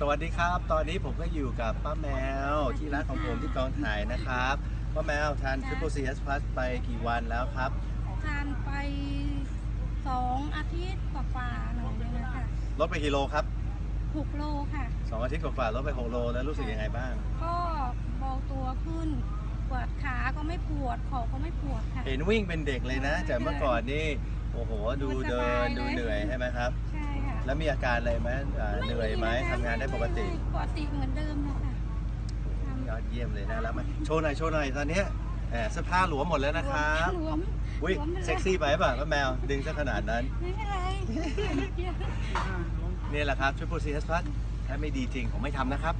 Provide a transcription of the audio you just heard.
สวัสดีครับ ตอนนี้ผมก็อยู่กับป้าแมวที่ร้านของผมที่กองถ่ายนะครับป้าแมวทาน Triple CS Plus ไปกี่วันแล้วครับ ทานไปสองอาทิตย์กว่าๆหน่อยนึงนะคะลดไปกี่โลครับหกโลค่ะสองอาทิตย์กว่าๆลดไป 6 โลแล้วรู้สึกยังไงบ้าง ก็เบาตัวขึ้นปวดขาก็ไม่ปวดคอก็ไม่ปวดค่ะ เห็นวิ่งเป็นเด็กเลยนะ จากเมื่อก่อนนี่ โอ้โห ดูเดินดูเหนื่อยใช่ไหมครับ ใช่ค่ะ แล้วมีอาการอะไรไหมอ่าเหนื่อยไหมทำงานได้ปกติปกติเหมือนเดิมเลยค่ะยอดเยี่ยมเลยนะแล้วมาโชว์หน่อยโชว์หน่อยตอนเนี้ยแหมเสื้อผ้าหลวมหมดแล้วนะครับหลวมอุ้ยหลวมไปเลยเซ็กซี่ไปป่ะป้าแมวดึงซะขนาดนั้น ไม่เป็นไรนิดเดียว นี่แหละครับ Triple CS Plus ถ้าไม่ดีจริงผมไม่ทำนะครับ